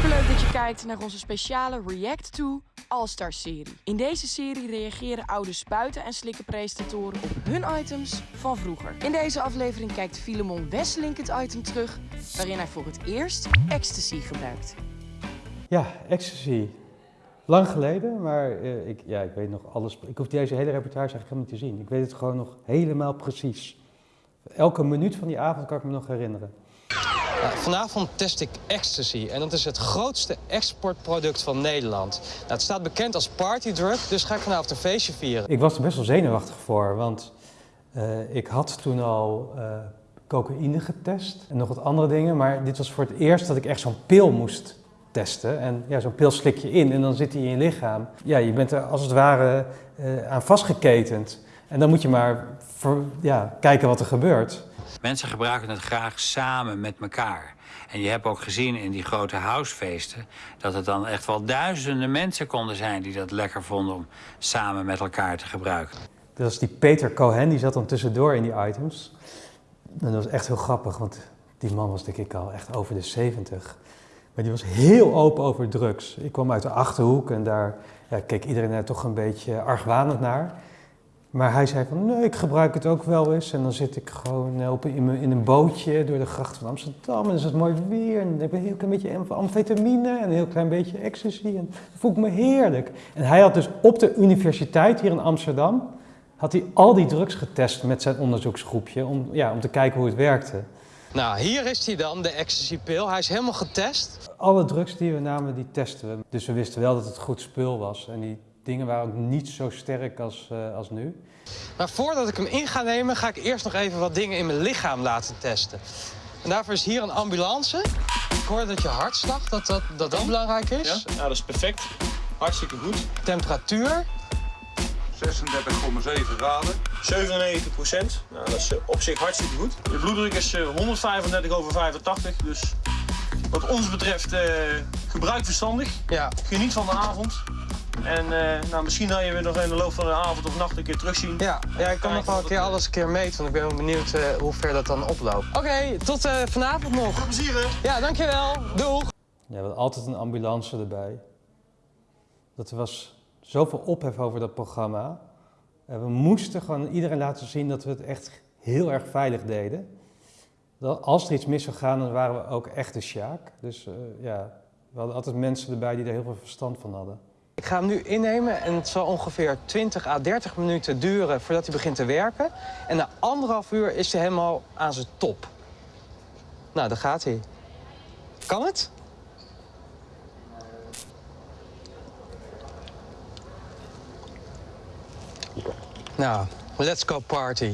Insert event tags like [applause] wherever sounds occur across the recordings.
Superleuk dat je kijkt naar onze speciale React to All-Star serie. In deze serie reageren oude spuiten en slikken presentatoren op hun items van vroeger. In deze aflevering kijkt Filemon Wesselink het item terug waarin hij voor het eerst ecstasy gebruikt. Ja, ecstasy. Lang geleden, maar eh, ik, ja, ik weet nog alles. Ik hoef deze hele reportage eigenlijk helemaal niet te zien. Ik weet het gewoon nog helemaal precies. Elke minuut van die avond kan ik me nog herinneren. Vanavond test ik ecstasy en dat is het grootste exportproduct van Nederland. Nou, het staat bekend als partydrug, dus ga ik vanavond een feestje vieren. Ik was er best wel zenuwachtig voor, want eh, ik had toen al eh, cocaïne getest en nog wat andere dingen. Maar dit was voor het eerst dat ik echt zo'n pil moest testen. En ja, zo'n pil slik je in en dan zit hij in je lichaam. Ja, je bent er als het ware uh, aan vastgeketend. En dan moet je maar ja, kijken wat er gebeurt. Mensen gebruiken het graag samen met elkaar. En je hebt ook gezien in die grote housefeesten... dat het dan echt wel duizenden mensen konden zijn... die dat lekker vonden om samen met elkaar te gebruiken. Dat was die Peter Cohen, die zat dan tussendoor in die items. En dat was echt heel grappig, want die man was denk ik al echt over de 70. Maar die was heel open over drugs. Ik kwam uit de Achterhoek en daar ja, keek iedereen er toch een beetje argwanend naar. Maar hij zei van, nee, ik gebruik het ook wel eens. En dan zit ik gewoon op, in, een bootje door de gracht van Amsterdam. En dan is het mooi weer. En dan heb ik een heel klein beetje amfetamine en een heel klein beetje ecstasy. En dan voel ik me heerlijk. En hij had dus op de universiteit hier in Amsterdam... had hij al die drugs getest met zijn onderzoeksgroepje... om, ja, om te kijken hoe het werkte. Nou, hier is hij dan, de ecstasy-pil. Hij is helemaal getest. Alle drugs die we namen, die testen we. Dus we wisten wel dat het goed spul was. En die dingen waren ook niet zo sterk als, uh, als nu. Maar voordat ik hem in ga nemen, ga ik eerst nog even wat dingen in mijn lichaam laten testen. En daarvoor is hier een ambulance. Ik hoor dat je hartslag, dat dat, dat, dat belangrijk is. Ja? ja, dat is perfect. Hartstikke goed. Temperatuur. 36,7 graden. 97 procent. Nou, dat is op zich hartstikke goed. De bloeddruk is 135 over 85. Dus wat ons betreft uh, gebruik verstandig. Ja. Geniet van de avond. En uh, nou, misschien dat je weer nog in de loop van de avond of nacht een keer terugzien. Ja, ja ik kan nog wel een keer alles een keer meten, want ik ben wel benieuwd uh, hoe ver dat dan oploopt. Oké, okay, tot uh, vanavond nog. Veel plezier hè? Ja, dankjewel. Doeg. Ja, we hadden altijd een ambulance erbij. Dat er was zoveel ophef over dat programma. we moesten gewoon iedereen laten zien dat we het echt heel erg veilig deden. Dat als er iets mis zou gaan, dan waren we ook echt de sjaak. Dus ja, we hadden altijd mensen erbij die er heel veel verstand van hadden. Ik ga hem nu innemen en het zal ongeveer 20 à 30 minuten duren voordat hij begint te werken. En na anderhalf uur is hij helemaal aan zijn top. Nou, daar gaat hij. Kan het? Nou, let's go party.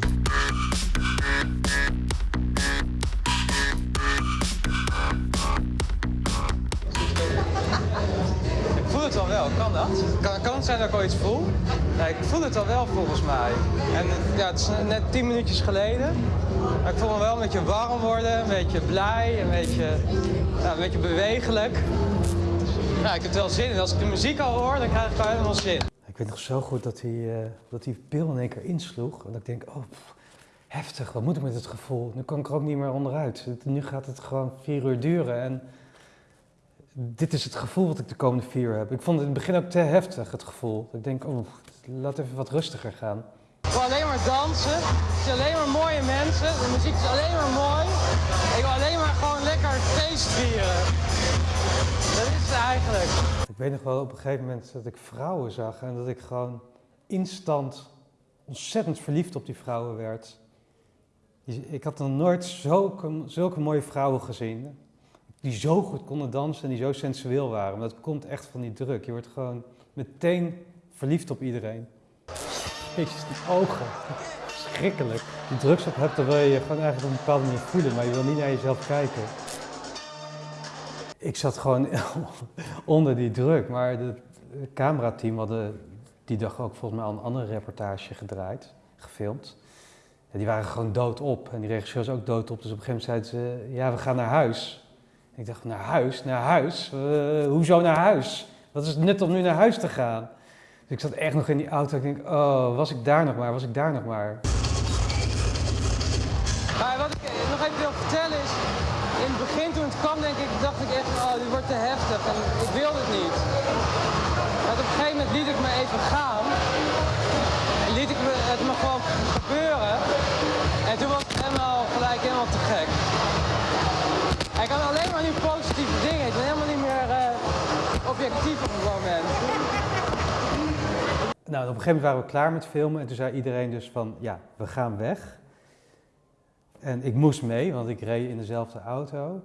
Kan dat? Kan, kan het zijn dat ik al iets voel? Nee, ik voel het al wel volgens mij. En ja, het is net tien minuutjes geleden. Maar ik voel me wel een beetje warm worden, een beetje blij, een beetje, ja, een beetje bewegelijk. Ja, ik heb wel zin in. Als ik de muziek al hoor, dan krijg ik wel helemaal zin. Ik weet nog zo goed dat die, uh, dat die pil in één keer insloeg. En dat ik denk, oh, pff, heftig, wat moet ik met het gevoel? Nu kan ik er ook niet meer onderuit. Nu gaat het gewoon vier uur duren. En dit is het gevoel wat ik de komende vier heb. Ik vond het in het begin ook te heftig, het gevoel. Ik denk, oh, laat even wat rustiger gaan. Ik wil alleen maar dansen. Ik zie alleen maar mooie mensen. De muziek is alleen maar mooi. Ik wil alleen maar gewoon lekker feest vieren. Dat is het eigenlijk. Ik weet nog wel op een gegeven moment dat ik vrouwen zag en dat ik gewoon instant ontzettend verliefd op die vrouwen werd. Ik had nog nooit zulke, zulke mooie vrouwen gezien die zo goed konden dansen en die zo sensueel waren. Maar dat komt echt van die druk. Je wordt gewoon meteen verliefd op iedereen. Jezus, die ogen. Schrikkelijk. Die drugs op hebt, dan wil je je gewoon eigenlijk op een bepaalde manier voelen, maar je wil niet naar jezelf kijken. Ik zat gewoon [laughs] onder die druk, maar het camerateam hadden die dag ook volgens mij al een andere reportage gedraaid, gefilmd. Ja, die waren gewoon doodop en die regisseur was ook doodop. Dus op een gegeven moment zeiden ze, ja we gaan naar huis. Ik dacht, naar huis? Naar huis? Uh, hoezo naar huis? Wat is het nut om nu naar huis te gaan? Dus ik zat echt nog in die auto. Ik denk, oh, was ik daar nog maar? Was ik daar nog maar? Maar wat ik nog even wil vertellen is, in het begin toen het kwam, denk ik, dacht ik echt, oh, dit wordt te heftig en ik wilde het niet. Maar op een gegeven moment liet ik me even gaan. En liet ik het me gewoon gebeuren. En toen was het helemaal gelijk helemaal te gek. Positieve dingen. Ik ben helemaal niet meer uh, objectief op het moment. Nou, op een gegeven moment waren we klaar met filmen en toen zei iedereen dus van, ja, we gaan weg. En ik moest mee, want ik reed in dezelfde auto.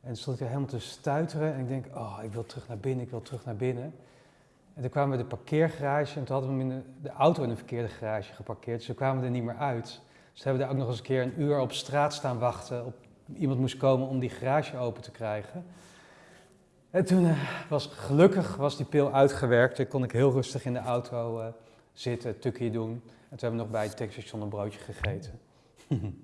En stond ik er helemaal te stuiteren en ik denk, oh, ik wil terug naar binnen, ik wil terug naar binnen. En toen kwamen we de parkeergarage en toen hadden we in de, auto in de verkeerde garage geparkeerd. Dus toen kwamen we er niet meer uit. Dus hebben we daar ook nog eens een keer een uur op straat staan wachten. Op, iemand moest komen om die garage open te krijgen. En toen uh, was gelukkig was die pil uitgewerkt. Toen kon ik heel rustig in de auto uh, zitten, tukkie doen. En toen hebben we nog bij het tankstation een broodje gegeten. [laughs]